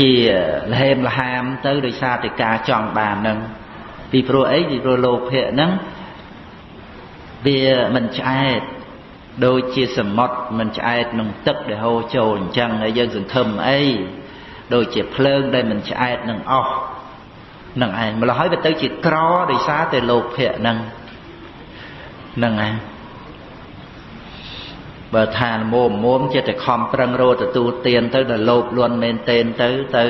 ជាលហេមលហាមទៅដោយសារតែការចង់បានហ្នឹងពីព្រោះអីពីព្រោះលោភៈហ្នឹងវាមិនឆ្អែតដូចជាសមុទ្រមិនឆ្អែតនឹងទឹកដែលហូរចូលអញ្ចឹងហើយយើងសង្ឃឹមអីដូចជាភ្លើងដែលមិនឆ្អែតនឹងអស់នឹងឯងម្ល៉េះហើយវាទៅជាក្រដោយសារតែលោភៈហ្នឹងហ្នឹងឯង បើថាមុំមុំចិត្តតែខំប្រឹងរត់ទទួលទានទៅដល់លោភលន់មែនទែនទៅទៅ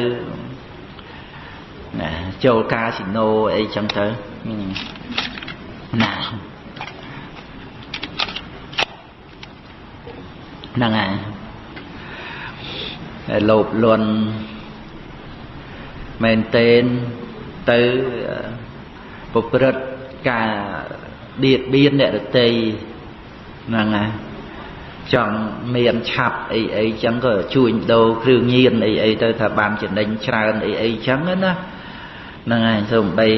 ណាចូលកាស៊ីណូអីចឹងទៅណាហ្នឹងហើយតែលោភលន់មែនទែនទៅប្រព្រឹត្តការបៀតបៀនអ្នកដតីហ្នឹងហើយ ចង់មានឆាប់អីអីចឹងក៏ជួញដូរគ្រឿងញៀនអីអីទៅថាបានចំណេញច្រើនអីអីចឹងណាហ្នឹងហើយសូម្បី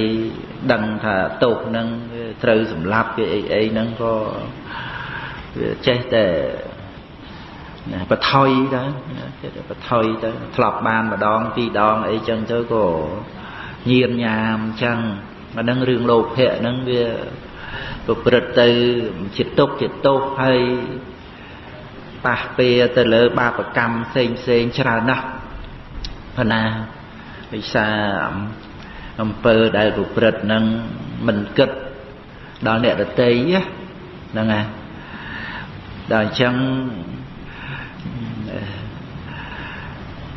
ដឹងថាតោកហ្នឹងត្រូវសម្លាប់គេអីអីហ្នឹងក៏វាចេះតែណាបថុយទៅចេះតែបថុយទៅធ្លាប់បានម្ដងពីរដងអីចឹងទៅក៏ញៀនញ៉ាមចឹងអាហ្នឹងរឿងលោភៈហ្នឹងវាប្រព្រឹត្តទៅជាទុកជាទោសហើយ ប៉ះពៀទៅលើបាបកម្មផ្សេងផ្សេងច្រើនណាស់ប៉ុណ្ណាវិសាអំពើដែលប្រព្រឹត្តនឹងមិនគិតដល់អ្នកដតីហ្នឹងហើយដល់អញ្ចឹង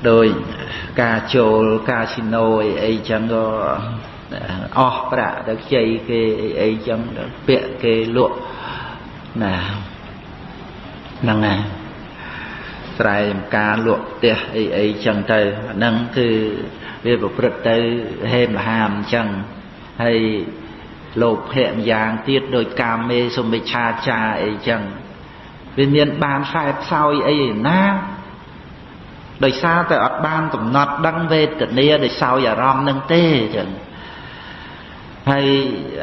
ដោយការចូលកាស៊ីណូអីអីចឹងក៏អស់ប្រាក់ទៅខ្ចីគេអីអីចឹងពាក់គេលក់ណាហ្នឹងហើយ ស្រែចម្ការលក់ផ្ទះអីអីចឹងទៅអាហ្នឹងគឺវាប្រព្រឹត្តទៅហេមលហាមអញ្ចឹងហើយលោភៈម្យ៉ាងទៀតដោយកាមេសុមិឆាចាអីចឹងវាមានបានខ្សែផ្សោយអីណាដោយសារតែអត់បានកំណត់ដឹងវេទនាដោយសោយអារម្មណ៍នឹងទេចឹងហើយ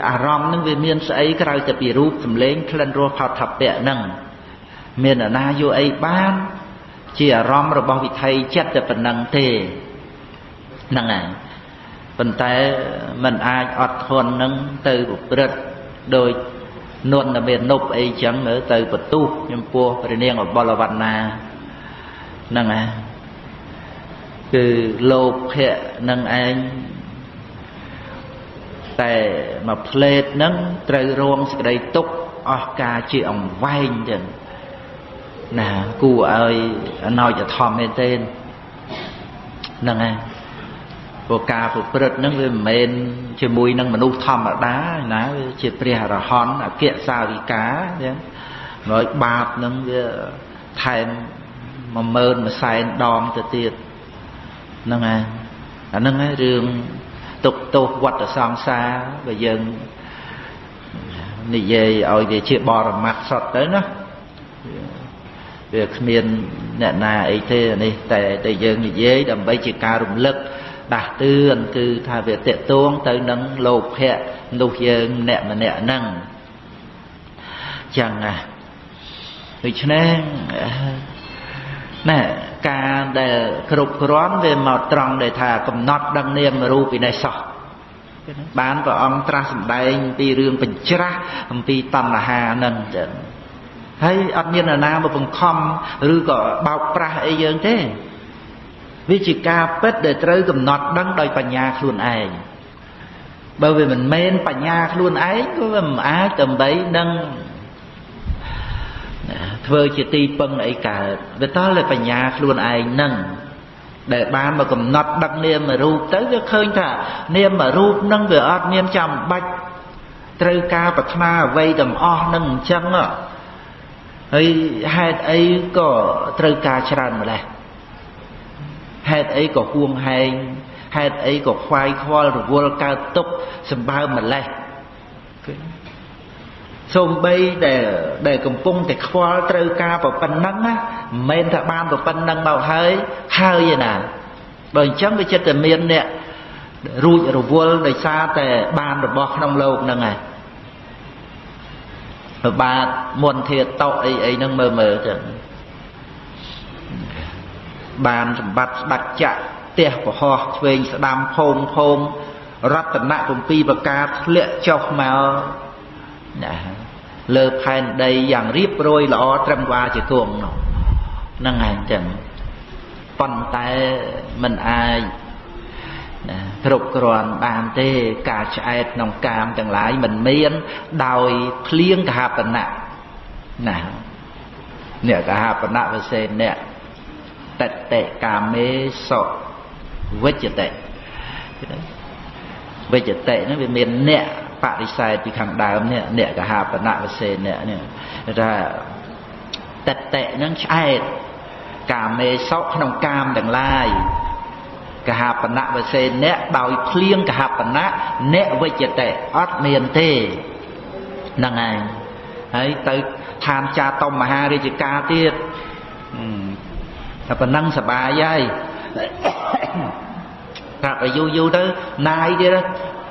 អារម្មណ៍នឹងវាមានស្អីក្រៅតែពីរូបសម្លេងក្លិនរសផតថពៈហ្នឹងមានអាណាយកអីបាន ជាអារម្មណ៍របស់វិថីចិត្តតែប៉ុណ្ណឹងទេហ្នឹងហើយប៉ុន្តែมันអាចអត់ធន់នឹងទៅប្រព្រឹត្តដោយនុនមាននុបអីចឹងមើលទៅបន្ទុះចំពោះព្រះនាងអបលវណ្ណាហ្នឹងហើយគឺលោភៈនឹងឯងតែមួយផ្លេតហ្នឹងត្រូវរងសេចក្តីទុក្ខអស់ការជាអង្វែងចឹង ណាគួរឲ្យអណោចធម្មមែនទេហ្នឹងហើយព្រោះការប្រព្រឹត្តហ្នឹងវាមិនមែនជាមួយនឹងមនុស្សធម្មតាណាវាជាព្រះអរហន្តអគ្គសាវិកាចឹងហើយបាបហ្នឹងវាថែម10000មួយសែនដងទៅទៀតហ្នឹងហើយអាហ្នឹងហើយរឿងទុកទោសវត្តសង្សារបើយើងនិយាយឲ្យវាជាបរមត្ថសុទ្ធទៅណា វាគ្មានអ្នកណាអីទេនេះតែតែយើងនិយាយដើម្បីជាការរំលឹកដាស់តឿនគឺថាវាតកតួងទៅនឹងលោភៈនោះយើងម្នាក់ម្នាក់ហ្នឹងចឹងណាដូច្នេះណែការដែលគ្រប់គ្រាន់វាមកត្រង់ដែលថាកំណត់ដឹងនាមរូបពីនេះសោះបានព្រះអង្គត្រាស់សម្ដែងពីរឿងបញ្ច្រាស់អំពីតណ្ហានឹងចឹង ហើយអត់មាននរណាមកបង្ខំឬក៏បោកប្រាស់អីយើងទេវាជាការពិតដែលត្រូវកំណត់ដឹងដោយបញ្ញាខ្លួនឯងបើវាមិនមែនបញ្ញាខ្លួនឯងក៏វាមិនអាចដើម្បីនឹងធ្វើជាទីពឹងអីកើតវាតើបញ្ញាខ្លួនឯងនឹងដែលបានមកកំណត់ដឹកនាមរូបទៅវាឃើញថានាមរូបនឹងវាអត់មានចាំបាច់ត្រូវការប្រាថ្នាអ្វីទាំងអស់នឹងអញ្ចឹងហើ យហេតុអីក៏ត្រូវការច្រើនម្ល៉េះហេតុអីក៏ហួងហែងហេតុអីក៏ខ្វាយខ្វល់រវល់កើតទុកសម្បើម្ល៉េះសូម្បីដែលដែលកំពុងតែខ្វល់ត្រូវការប៉ុណ្ណឹងណាមិនមែនថាបានប៉ុណ្ណឹងមកហើយហើយណាបើអញ្ចឹងវាចិត្តតែមានអ្នករួចរវល់ដោយសារតែបានរបស់ក្នុងលោកហ្នឹងឯង បាទមុនធាតោអីអីហ្នឹងមើលមើលទៅបានសម្បត្តិស្ដេចចក្រផ្ទះប្រហោះឆ្វេងស្ដាំភូមិភូមិរតនៈ7ប្រការធ្លាក់ចុះមកណាលើផែនដីយ៉ាងរៀបរយល្អត្រឹមវាជាគង់នោះហ្នឹងឯងចឹងប៉ុន្តែมันអាចណា គ្រប់គ្រាន់បានទេការឆ្អែតក្នុងកាមទាំងឡាយមិនមាន ដោយភ្លៀងកហបណៈណាអ្នកកហបណៈវសេអ្នកតតិកាមេសុវិជ្ជតិវិជ្ជតិហ្នឹងវាមានអ្នកបរិស័យពីខាងដើមនេះអ្នកកហបណៈវសេអ្នកនេះថាតតិហ្នឹងឆ្អែតកាមេសុក្នុងកាមទាំងឡាយ កហបណៈវសេអ្នកដោយភ្លៀងកហបណៈអ្នកវិជ្ជតិអត់មានទេហ្នឹងហើយហើយទៅឋានចាតុមមហារាជការទៀតតែប៉ុណ្ណឹងសបាយហើយប្រាប់ឲ្យយូរយូរទៅណាយទៀត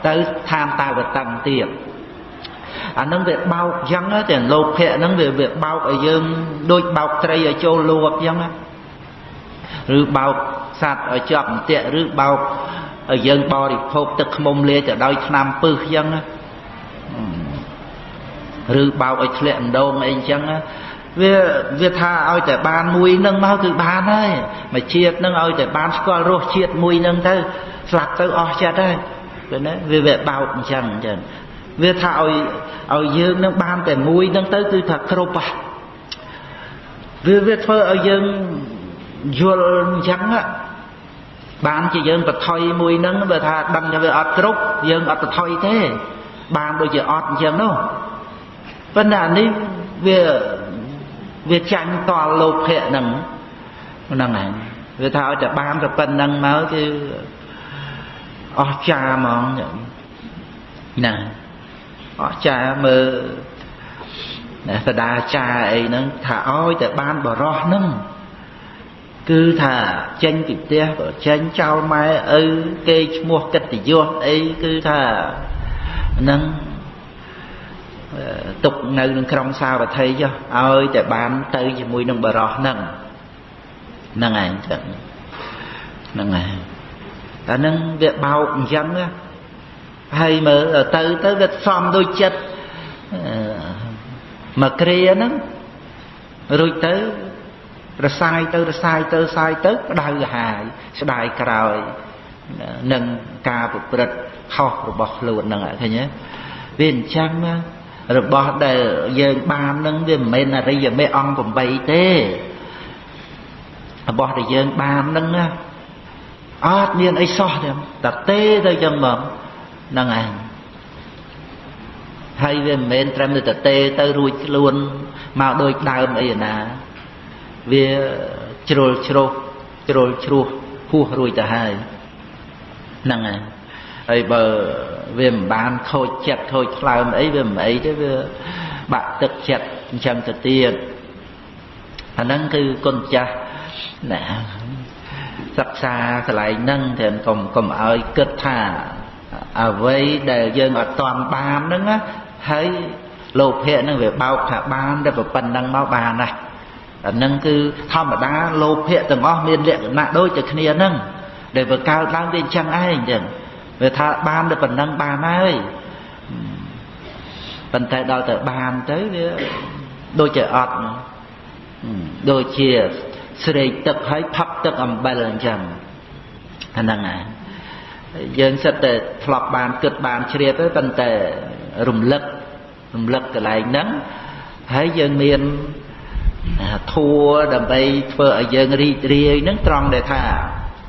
ទៅឋានតាវតឹងទៀតអានឹងវាបោកអញ្ចឹងតែលោភៈហ្នឹងវាវាបោកឲ្យយើងដូចបោកត្រីឲ្យចូលលួបអញ្ចឹង ឬបោកសត្វឲ្យជាប់អន្ទាក់ឬបោកឲ្យយើងបរិភោគទឹកខ្មុំលាយទៅដោយថ្នាំពឹសអញ្ចឹងឬបោកឲ្យធ្លាក់អណ្ដូងអីអញ្ចឹងវាវាថាឲ្យតែបានមួយនឹងមកគឺបានហើយមកជាតិនឹងឲ្យតែបានស្គាល់រសជាតិមួយនឹងទៅស្លាប់ទៅអស់ចិត្តហើយឃើញទេវាវាបោកអញ្ចឹងអញ្ចឹងវាថាឲ្យឲ្យយើងនឹងបានតែមួយនឹងទៅគឺថាគ្រប់ហ่ะវាវាធ្វើឲ្យយើង យល់អញ្ចឹងបានជាយើងបថុយមួយនឹងបើថាដឹងថាវាអត់គ្រប់យើងអត់បថុយទេ បានដូចជាអត់អញ្ចឹងនោះប៉ុន្តែអានេះវាវាចាញ់តល់លោភៈហ្នឹងហ្នឹងឯងវាថាឲ្យតែបានតែប៉ុណ្្នឹងមកគឺអស់ចាហ្មងណាអស់ចាមើលណាសដាចាអីហ្នឹងថាឲ្យតែបានបរោះហ្នឹង គឺថាចេញពីផ្ទះក៏ចេញចោលម៉ែឪគេឈ្មោះកិត្តិយសអីគឺថានឹងទុកនៅក្នុងក្រុងសាវត្ថីចុះឲ្យតែបានទៅជាមួយនឹងបរោះហ្នឹងហ្នឹងឯងចឹងហ្នឹងឯងតែនឹងវាបោកអញ្ចឹងហើយមើលទៅទៅវាសំដូចចិត្តមកគ្រាហ្នឹងរួចទៅ រសាយទៅរសាយទៅសាយទៅក្តៅហាយស្ដាយក្រោយនឹងការប្រព្រឹត្តខុសរបស់ខ្លួនហ្នឹងឃើញទេវាអញ្ចឹងរបស់ដែលយើងបាននឹងវាមិនមែនអរិយមេអង្គ8ទេរបស់ដែលយើងបាននឹងអត់មានអីសោះទេតែទេទៅចឹងមកហ្នឹងឯងហើយវាមិនមែនត្រឹមតែទេទៅរួចខ្លួនមកដូចដើមអីណា វាជ្រុលជ្រោះជ្រុលជ្រោះហួសរួចទៅហើយហ្នឹងហើយហើយបើវាមិនបានខូចចិត្តខូចថ្លើមអីវាមិនអីទេវាបាក់ទឹកចិត្តអញ្ចឹងទៅទៀតអាហ្នឹងគឺគុណចាស់ណាសិក្សាកន្លែងហ្នឹងតែកុំកុំឲ្យគិតថាអ្វីដែលយើងអត់តាន់បានហ្នឹងហើយលោភៈហ្នឹងវាបោកថាបានតែប៉ុណ្្នឹងមកបានណា អានឹងគឺធម្មតាលោភៈទាំងអស់មានលក្ខណៈដូចតែគ្នាហ្នឹងដែលវាកើតឡើងវាអញ្ចឹងឯងចឹងវាថាបានតែប៉ុណ្ណឹងបានហើយប៉ុន្តែដល់ទៅបានទៅវាដូចជាអត់ដូចជាស្រេកទឹកហើយផឹកទឹកអំបិលអញ្ចឹងអាហ្នឹងឯងយើងសិតតែធ្លាប់បានគិតបានជ្រាបទៅប៉ុន្តែរំលឹករំលឹកកន្លែងហ្នឹងហើយយើងមាន ធัวដើម្បីធ្វើឲ្យយើងរីករាយនឹងត្រង់ដែលថា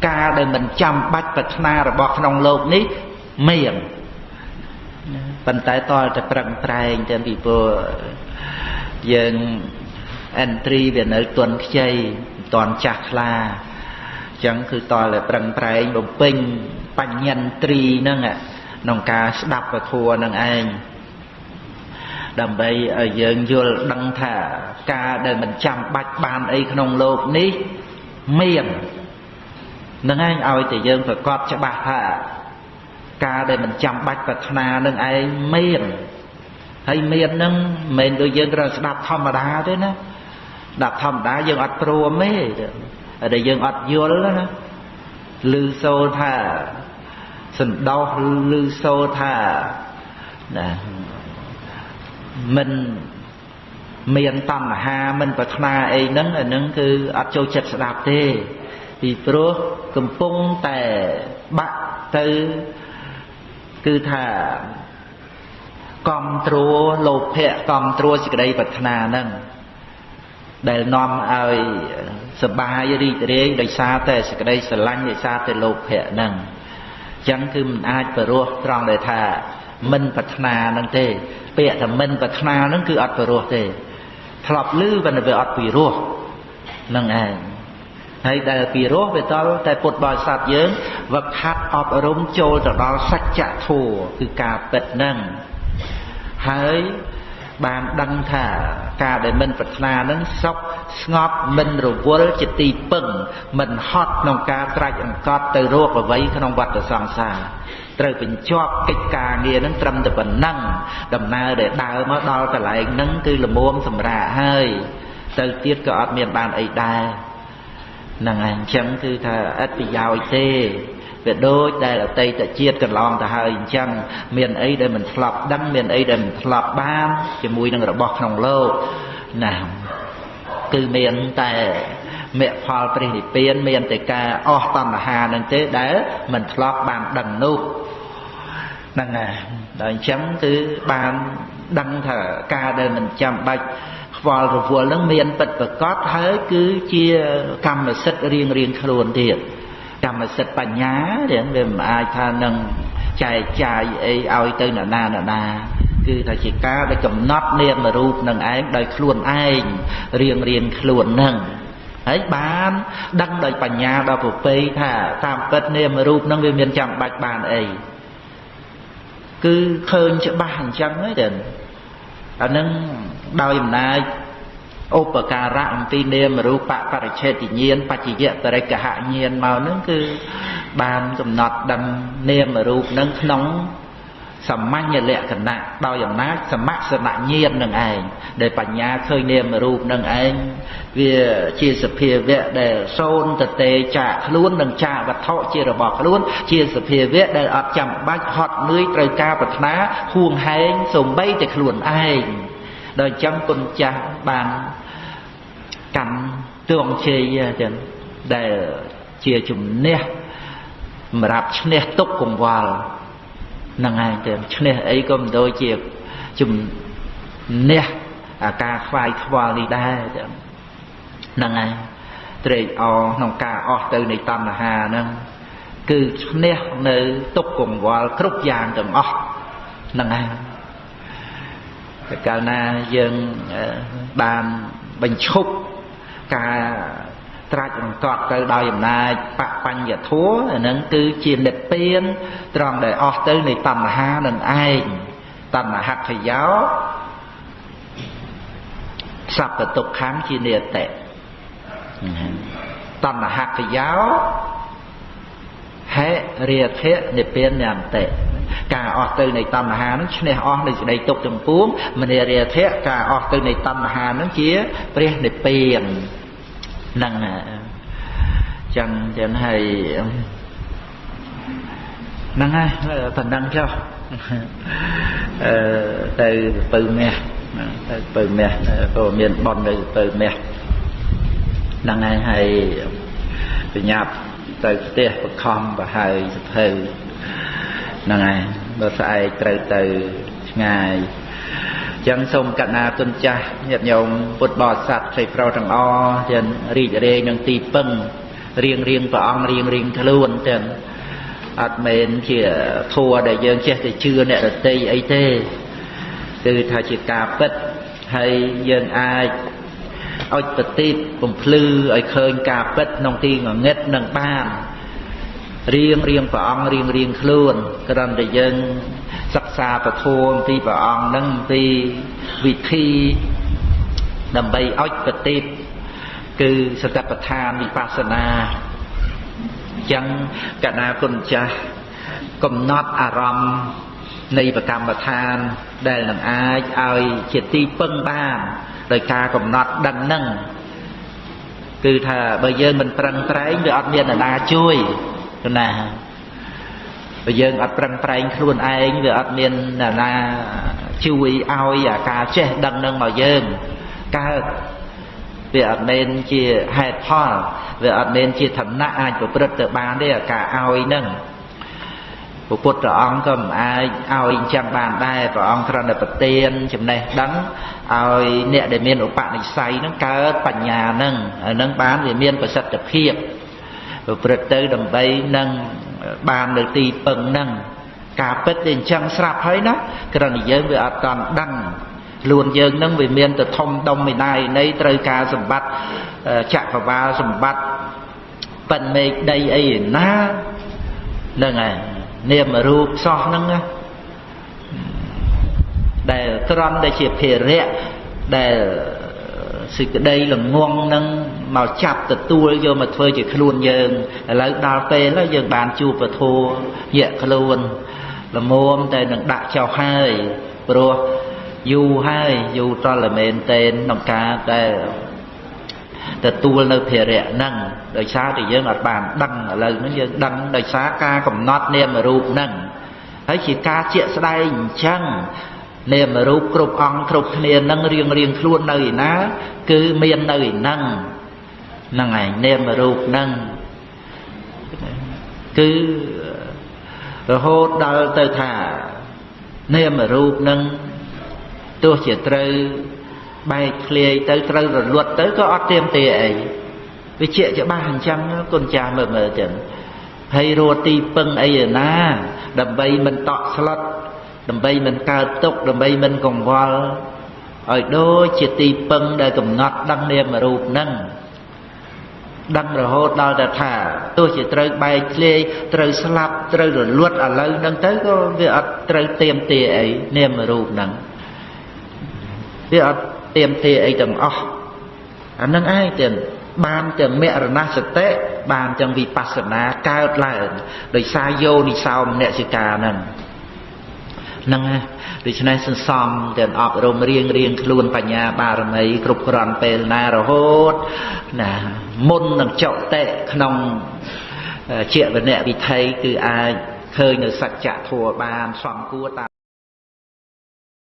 ការដែលមិនចាំបាច់ប្រាថ្នារបស់ក្នុងលោកនេះមានប៉ុន្តែតលតែប្រឹងប្រែងទាំងពីព្រោះយើងអិនត្រីវានៅទន់ខ្ចីមិនតន់ចាស់ខ្លាអញ្ចឹងគឺតលតែប្រឹងប្រែងបំពេញបញ្ញន្ត្រីហ្នឹងក្នុងការស្ដាប់ពធហ្នឹងឯង ដើម្បីឲ្យយើងយល់ដឹងថាការដែលមិនចាំបាច់បានអីក្នុងលោកនេះមាននឹងឯងឲ្យតែយើងប្រកបច្បាស់ថាការដែលមិនចាំបាច់ប្រាថ្នានឹងឯងមានហើយមាននឹងមិនមែនដូចយើងគ្រាន់ស្ដាប់ធម្មតាទេណាស្ដាប់ធម្មតាយើងអត់ព្រមទេតែយើងអត់យល់ណាឮសូរថាសន្តោសឬឮសូរថាណា មិនមានតណ្ហាមិនប្រាថ្នាអីហ្នឹងអាហ្នឹងគឺអត់ចូលចិត្តស្ដាប់ទេពីព្រោះកំពុងតែបាក់ទៅគឺថាកំត្រួលោភៈកំត្រួសេចក្តីប្រាថ្នាហ្នឹងដែលនាំឲ្យសបាយរីករាយដោយសារតែសេចក្តីស្រឡាញ់ដោយសារតែលោភៈហ្នឹងអញ្ចឹងគឺមិនអាចបរោះត្រង់ដែលថាមិនប្រាថ្នាហ្នឹងទេ ពាក្យថាមិនប្រាថ្នាហ្នឹងគឺអត់បរោះទេធ្លាប់ឮប៉ុន្តែវាអត់ពីរោះហ្នឹងឯងហើយដែលពីរោះវាតលតែពុទ្ធបរិស័ទយើងវឹកហាត់អប់រំចូលទៅដល់សច្ចធម៌គឺការពិតហ្នឹងហើយ បានដឹងថាការដែលមិនប្រាថ្នានឹងសុខស្ងប់មិនរវល់ជាទីពឹងមិនហត់ក្នុងការត្រាច់អង្កត់ទៅរកអ្វីក្នុងវដ្តសង្សារត្រូវបញ្ចប់កិច្ចការងារនឹងត្រឹមតែប៉ុណ្ណឹងដំណើរដែលដើរមកដល់កន្លែងហ្នឹងគឺលមុំសម្រាប់ហើយទៅទៀតក៏អត់មានបានអីដែរហ្នឹងហើយអញ្ចឹងគឺថាអត់ប្រយោជន៍ទេ វាដូចដែលអតីតជាតិកន្លងទៅហើយអញ្ចឹងមានអីដែលមិនធ្លាប់ដឹងមានអីដែលមិនធ្លាប់បានជាមួយនឹងរបស់ក្នុងលោកណាគឺមានតែមគ្គផលព្រះនិព្វានមានតែការអស់តណ្ហានឹងទេដែលមិនធ្លាប់បានដឹងនោះហ្នឹងហើយដល់អញ្ចឹងគឺបានដឹងថាការដែលមិនចាំបាច់ខ្វល់រវល់នឹងមានពិតប្រកបហើយគឺជាកម្មសិទ្ធិរៀងរៀងខ្លួនទៀត កម្មសិទ្ធិបញ្ញារៀងវាមិនអាចថានឹងចែកចាយអីឲ្យទៅនរណានរណាគឺថាជាការដែលកំណត់នាមរូបនឹងឯងដោយខ្លួនឯងរៀងរៀងខ្លួននឹងហើយបានដឹងដោយបញ្ញាដល់ប្រពៃថាតាមពិតនាមរូបនឹងវាមានចាំបាច់បានអីគឺឃើញច្បាស់អញ្ចឹងទេអានឹងដោយអំណាច ឧបការៈអំពីនាមរូបបរិឆេទញ្ញាណបច្ចយៈបរិកហញ្ញាណមកនឹងគឺបានកំណត់ដឹងនាមរូបនឹងក្នុងសម្ញ្ញលក្ខណៈដោយអំណាចសមសនញ្ញាណនឹងឯងដែលបញ្ញាឃើញនាមរូបនឹងឯងវាជាសភាវៈដែលសូនតទេចាកខ្លួននិងចាកវត្ថុជារបស់ខ្លួន ជាសភាវៈដែលអត់ចាំបាច់ហត់នឿយត្រូវការប្រាថ្នាហួងហែងសំបីតែខ្លួនឯង ដល់អញ្ចឹងគុណចាស់បានកម្មទងជ័យចឹងដែលជាជំនះសម្រាប់ឈ្នះទុកកង្វល់ហ្នឹងឯងទៅឈ្នះអីក៏មិនដូចជាជំនះអាការខ្វាយខ្វល់នេះដែរចឹងហ្នឹងឯងត្រេកអរក្នុងការអស់ទៅនៃតណ្ហាហ្នឹងគឺឈ្នះនៅទុកកង្វល់គ្រប់យ៉ាងទាំងអស់ហ្នឹងឯង តែកាលណាយើងបានបញ្ឈប់ការត្រាច់រង្កត់ទៅដោយអំណាចបបញ្ញធัวអានឹងគឺជានិព្វានត្រង់ដែលអស់ទៅនៃតណ្ហានឹងឯងតណ្ហខយោសัพពទុក្ខំជានិតិតណ្ហខយោហេរាធៈនិព្វានញន្តិ ការអស់ទៅនៃតណ្ហានឹងឈ្នះអស់នៃសេចក្តីទុក្ខទាំងពួងមនារាធៈការអស់ទៅនៃតណ្ហានឹងជាព្រះនិព្វានហ្នឹងចឹងចឹងហើយហ្នឹងហើយប៉ុណ្ណឹងចុះអឺទៅពៅមាសទៅពៅមាសក៏មានបននៅពៅមាសហ្នឹងហើយហើយបញ្ញាប់ទៅផ្ទះបខំប្រហើយសភៅ ហ្នឹងហើយបើស្អែកត្រូវទៅឆ្ងាយចឹងសូមកណាគុណចាស់ញាតិញោមពុទ្ធបរិស័ទផ្សេងប្រុសទាំងអស់ចឹងរីករាយនឹងទីពឹងរៀងរៀងព្រះអង្គរៀងរៀងខ្លួនចឹងអត់មែនជាធัวដែលយើងចេះតែជឿអ្នករតីអីទេគឺថាជាការពិតហើយយើងអាចឲ្យប្រទីបបំភ្លឺឲ្យឃើញការពិតក្នុងទីងងឹតនឹងបាន រៀងរៀងព្រះអង្គរៀងរៀងខ្លួនគ្រាន់តែយើងសិក្សាពធមពីព្រះអង្គនឹងពីវិធីដើម្បីឲ្យប្រតិបគឺសតិប្បដ្ឋានវិបស្សនាចឹងកណាគុណចាស់កំណត់អារម្មណ៍នៃប្រកម្មដ្ឋានដែលនឹងអាចឲ្យជាទីពឹងបានដោយការកំណត់ដឹងនឹងគឺថាបើយើងមិនប្រឹងប្រែងវាអត់មានអ្នកណាជួយ ឃណាបើយើងអត់ប្រឹងប្រែងខ្លួនឯងវាអត់មានអ្នកណាជួយឲ្យអាការចេះដឹងនឹងមកយើងកើតវាអត់មែនជាហេតុផលវាអត់មែនជាឋានៈអាចប្រព្រឹត្តទៅបានទេអាការឲ្យនឹងព្រះពុទ្ធអង្គក៏មិនអាចឲ្យអញ្ចឹងបានដែរព្រះអង្គគ្រាន់តែប្រទានចំណេះដឹងឲ្យអ្នកដែលមានឧបនិស្ស័យនឹងកើតបញ្ញានឹងហ្នឹងបានវាមានប្រសិទ្ធភាព ប្រព្រឹត្តទៅដើម្បីនឹងបាននៅទីពឹងនឹងការពិតវាអញ្ចឹងស្រាប់ហើយណាគ្រាន់តែយើងវាអត់តន់ដឹងខ្លួនយើងនឹងវាមានទៅធំដុំមេណាយនៃត្រូវការសម្បត្តិចក្រវាលសម្បត្តិប៉ិនមេឃដីអីណាហ្នឹងហើយនាមរូបសោះហ្នឹងណាដែលត្រង់ដែលជាភារៈដែលសេចក្តីល្ងងនឹង មកចាប់ទទួលយកមកធ្វើជាខ្លួនយើងឥឡូវដល់ពេលហើយយើងបានជួបពធញាក់ខ្លួនល្មមតែនឹងដាក់ចោលហើយព្រោះយូរហើយយូរតលមែនតេនក្នុងការដែលទទួលនៅភារៈហ្នឹងដោយសារតែយើងអត់បានដឹងឥឡូវហ្នឹងយើងដឹងដោយសារការកំណត់នាមរូបហ្នឹងហើយជាការជាក់ស្ដែងអញ្ចឹងនាមរូបគ្រប់អង្គគ្រប់គ្នានឹងរៀងរៀងខ្លួននៅឯណា គឺមាននៅឯហ្នឹង ហ្នឹងឯងនាមរូបហ្នឹងគឺរហូតដល់ទៅថានាមរូបហ្នឹងទោះជាត្រូវបែកធ្លាយទៅត្រូវរលត់ទៅក៏អត់ទៀមទាអីវាជាច្បាស់អញ្ចឹងគុណចាស់មើលមើលចឹងហើយរត់ទីពឹងអីឯណា ដើម្បីមិនតក់ស្លុតដើម្បីមិនកើតទុកដើម្បីមិនកង្វល់ឲ្យដូចជាទីពឹងដែលកំណត់ដឹងនាមរូបហ្នឹង ដឹងរហូតដល់តែថាទោះជាត្រូវបែកធ្លាយត្រូវស្លាប់ត្រូវរលត់ឥឡូវហ្នឹងទៅក៏វាអត់ត្រូវទៀមទាអីនាមរូបហ្នឹងវាអត់ទៀមទាអីទាំងអស់អានឹងឯងទាំងបានទាំងមរណសតិបានទាំងវិបស្សនាកើតឡើងដោយសារយោនិសោមនសិកាហ្នឹង ហ្នឹងដូច្នេះសន្សំទាំងអប់រំរៀងរៀងខ្លួនបញ្ញាបារមីគ្រប់គ្រាន់ពេលណារហូតណាមុននឹងចុតិក្នុងជាវនៈវិថីគឺអាចឃើញនៅសច្ចធัวបានសំគួរតាម